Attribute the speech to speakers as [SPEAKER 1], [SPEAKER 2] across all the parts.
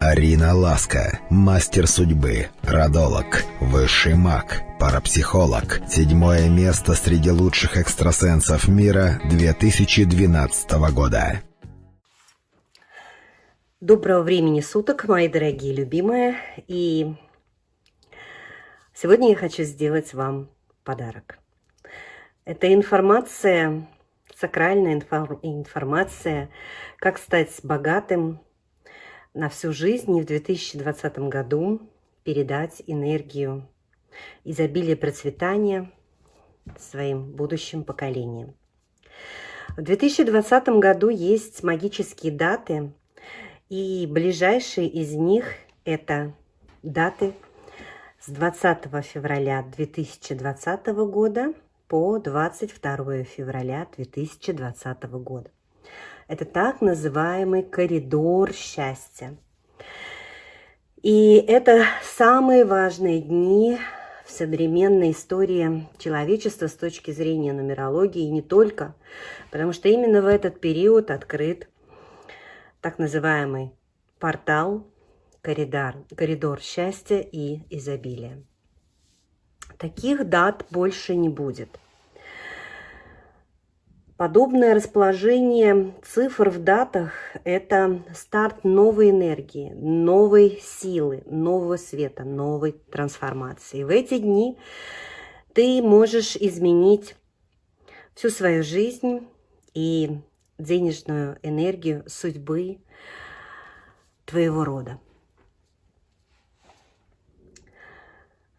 [SPEAKER 1] Арина Ласка, мастер судьбы, родолог, высший маг, парапсихолог. Седьмое место среди лучших экстрасенсов мира 2012 года.
[SPEAKER 2] Доброго времени суток, мои дорогие любимые. И сегодня я хочу сделать вам подарок. Это информация, сакральная информация, как стать богатым на всю жизнь и в 2020 году передать энергию изобилия процветания своим будущим поколениям. В 2020 году есть магические даты, и ближайшие из них это даты с 20 февраля 2020 года по 22 февраля 2020 года. Это так называемый коридор счастья. И это самые важные дни в современной истории человечества с точки зрения нумерологии, и не только, потому что именно в этот период открыт так называемый портал, коридор, коридор счастья и изобилия. Таких дат больше не будет. Подобное расположение цифр в датах – это старт новой энергии, новой силы, нового света, новой трансформации. В эти дни ты можешь изменить всю свою жизнь и денежную энергию судьбы твоего рода.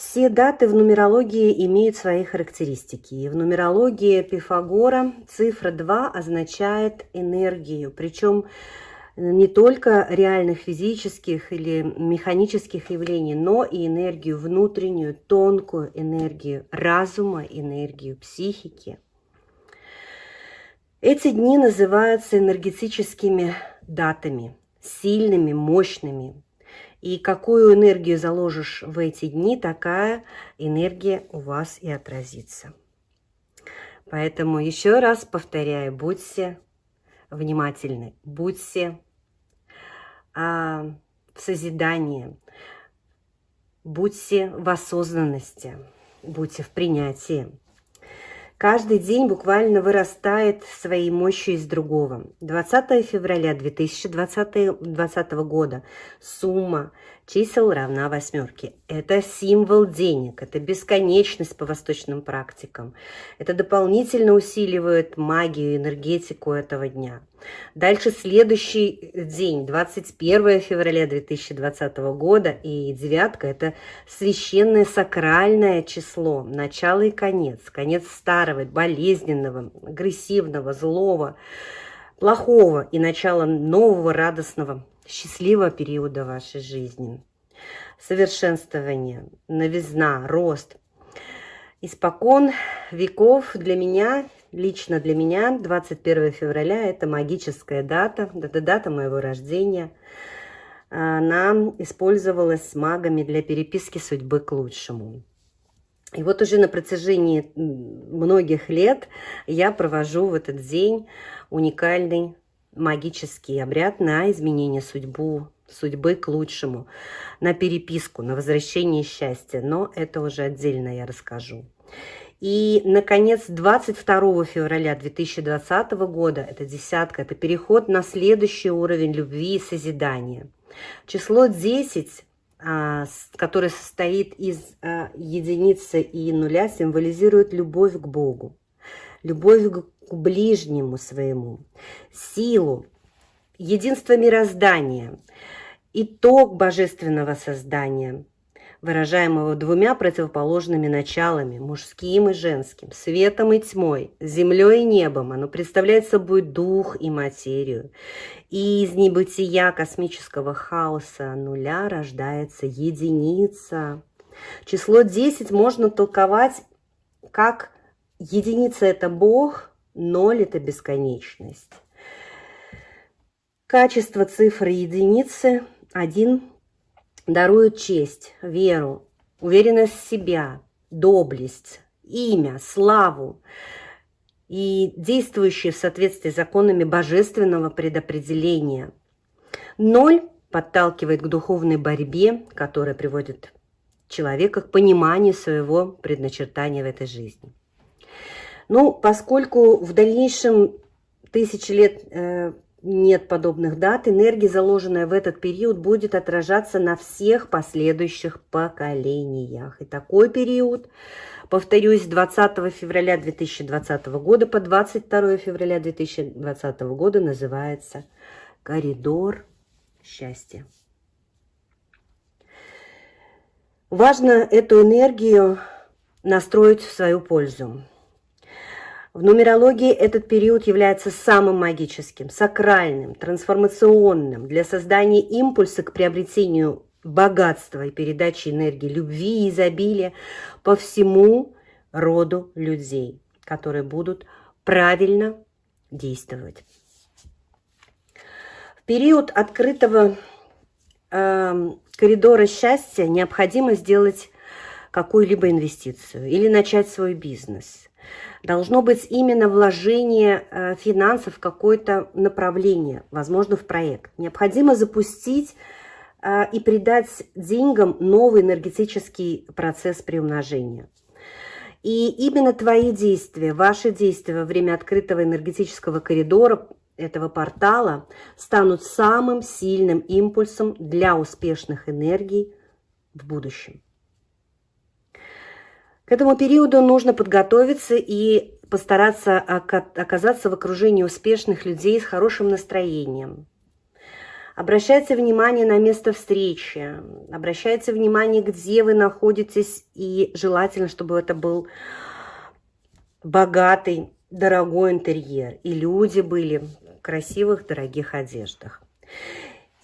[SPEAKER 2] Все даты в нумерологии имеют свои характеристики. В нумерологии Пифагора цифра 2 означает энергию, причем не только реальных физических или механических явлений, но и энергию внутреннюю, тонкую энергию разума, энергию психики. Эти дни называются энергетическими датами, сильными, мощными, и какую энергию заложишь в эти дни, такая энергия у вас и отразится. Поэтому еще раз повторяю, будьте внимательны, будьте а, в созидании, будьте в осознанности, будьте в принятии. Каждый день буквально вырастает своей мощью из другого. 20 февраля 2020, 2020 года сумма чисел равна восьмерке. Это символ денег, это бесконечность по восточным практикам. Это дополнительно усиливает магию, энергетику этого дня. Дальше следующий день, 21 февраля 2020 года, и девятка – это священное сакральное число, начало и конец, конец старого, болезненного, агрессивного, злого, плохого и начало нового, радостного, счастливого периода вашей жизни. Совершенствование, новизна, рост. Испокон веков для меня, лично для меня, 21 февраля – это магическая дата, это дата моего рождения. Она использовалась магами для переписки судьбы к лучшему. И вот уже на протяжении многих лет я провожу в этот день уникальный магический обряд на изменение судьбу, судьбы к лучшему, на переписку, на возвращение счастья. Но это уже отдельно я расскажу. И, наконец, 22 февраля 2020 года, это десятка, это переход на следующий уровень любви и созидания. Число 10, а, которое состоит из а, единицы и нуля, символизирует любовь к Богу, любовь к ближнему своему, силу, единство мироздания, итог божественного создания, выражаемого двумя противоположными началами, мужским и женским, светом и тьмой, землей и небом. Оно представляет собой дух и материю. И из небытия космического хаоса нуля рождается единица. Число 10 можно толковать как единица – это Бог, ноль – это бесконечность. Качество цифры единицы – один дарует честь, веру, уверенность в себя, доблесть, имя, славу и действующие в соответствии с законами божественного предопределения. Ноль подталкивает к духовной борьбе, которая приводит человека к пониманию своего предначертания в этой жизни. Ну, поскольку в дальнейшем тысячи лет э, нет подобных дат, энергия, заложенная в этот период, будет отражаться на всех последующих поколениях. И такой период, повторюсь, 20 февраля 2020 года по 22 февраля 2020 года называется «Коридор счастья». Важно эту энергию настроить в свою пользу. В нумерологии этот период является самым магическим, сакральным, трансформационным для создания импульса к приобретению богатства и передачи энергии, любви и изобилия по всему роду людей, которые будут правильно действовать. В период открытого э, коридора счастья необходимо сделать какую-либо инвестицию или начать свой бизнес – должно быть именно вложение э, финансов в какое-то направление, возможно, в проект. Необходимо запустить э, и придать деньгам новый энергетический процесс приумножения. И именно твои действия, ваши действия во время открытого энергетического коридора этого портала станут самым сильным импульсом для успешных энергий в будущем. К этому периоду нужно подготовиться и постараться оказаться в окружении успешных людей с хорошим настроением. Обращайте внимание на место встречи, обращайте внимание, где вы находитесь, и желательно, чтобы это был богатый, дорогой интерьер, и люди были в красивых, дорогих одеждах.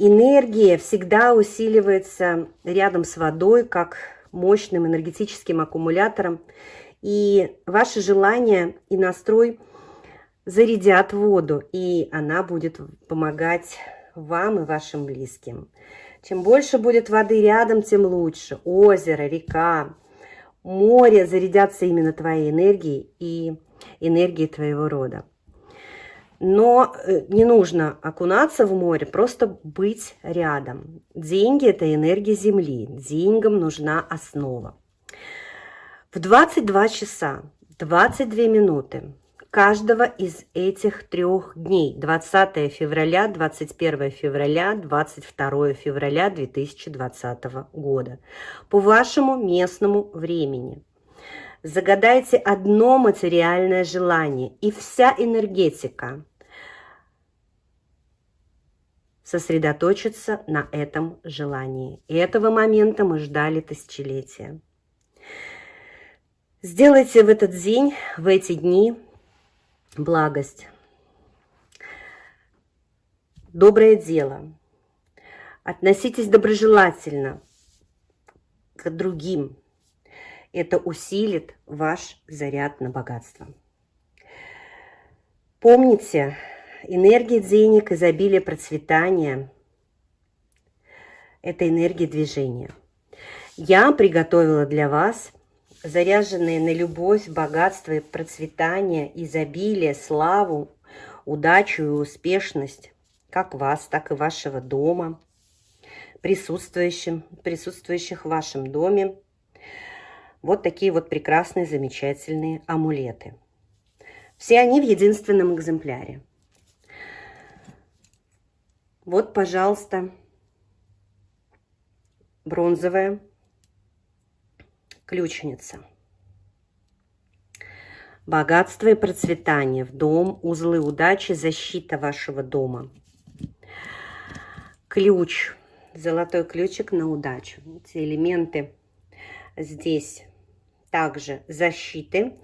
[SPEAKER 2] Энергия всегда усиливается рядом с водой, как мощным энергетическим аккумулятором. И ваше желание и настрой зарядят воду, и она будет помогать вам и вашим близким. Чем больше будет воды рядом, тем лучше. Озеро, река, море зарядятся именно твоей энергией и энергией твоего рода. Но э, не нужно окунаться в море, просто быть рядом. Деньги – это энергия Земли. Деньгам нужна основа. В 22 часа 22 минуты каждого из этих трех дней 20 февраля, 21 февраля, 22 февраля 2020 года по вашему местному времени. Загадайте одно материальное желание, и вся энергетика сосредоточится на этом желании. И этого момента мы ждали тысячелетия. Сделайте в этот день, в эти дни благость, доброе дело. Относитесь доброжелательно к другим, это усилит ваш заряд на богатство. Помните, энергия денег, изобилие, процветания – это энергия движения. Я приготовила для вас заряженные на любовь, богатство и процветание, изобилие, славу, удачу и успешность, как вас, так и вашего дома, присутствующим, присутствующих в вашем доме, вот такие вот прекрасные, замечательные амулеты. Все они в единственном экземпляре. Вот, пожалуйста, бронзовая ключница. Богатство и процветание в дом, узлы удачи, защита вашего дома. Ключ, золотой ключик на удачу. Эти элементы здесь также защиты,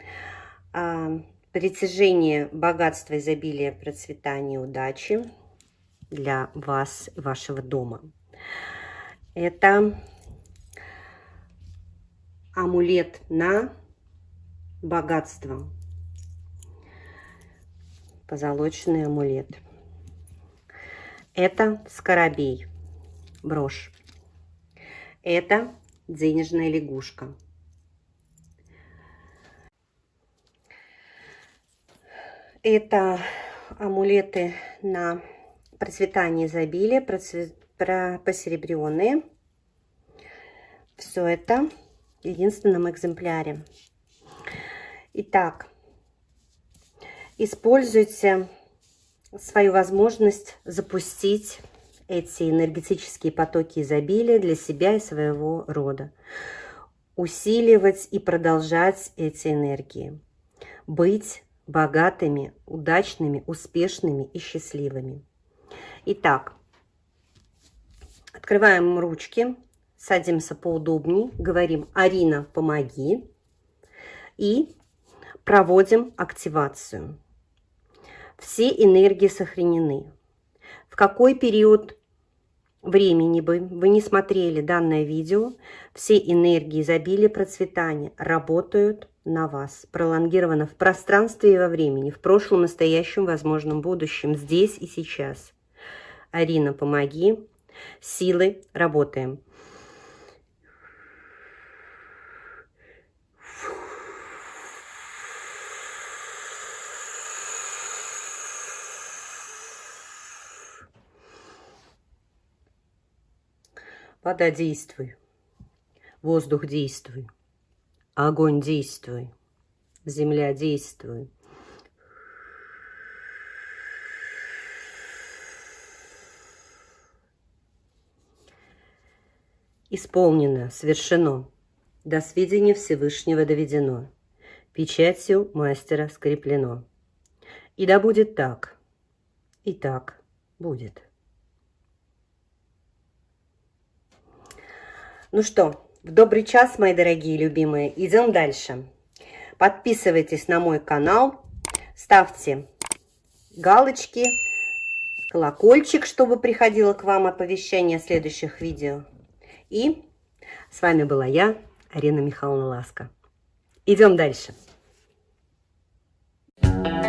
[SPEAKER 2] а, притяжение богатства, изобилия, процветания, удачи для вас и вашего дома. Это амулет на богатство. Позолоченный амулет. Это скоробей, брошь. Это денежная лягушка. Это амулеты на процветание изобилия, про посеребренные. Все это в единственном экземпляре. Итак, используйте свою возможность запустить эти энергетические потоки изобилия для себя и своего рода. Усиливать и продолжать эти энергии. Быть богатыми, удачными, успешными и счастливыми. Итак, открываем ручки, садимся поудобнее, говорим «Арина, помоги» и проводим активацию. Все энергии сохранены. В какой период времени бы вы не смотрели данное видео, все энергии изобилия процветания работают на вас, пролонгировано в пространстве и во времени, в прошлом, настоящем, возможном будущем, здесь и сейчас. Арина, помоги. Силы, работаем. Вода, действуй. Воздух, действуй. Огонь, действуй. Земля, действуй. Исполнено, совершено. До сведения Всевышнего доведено. Печатью мастера скреплено. И да будет так. И так будет. Ну что, в добрый час, мои дорогие любимые. Идем дальше. Подписывайтесь на мой канал, ставьте галочки, колокольчик, чтобы приходило к вам оповещение о следующих видео. И с вами была я, Арина Михайловна Ласка. Идем дальше. Thank you.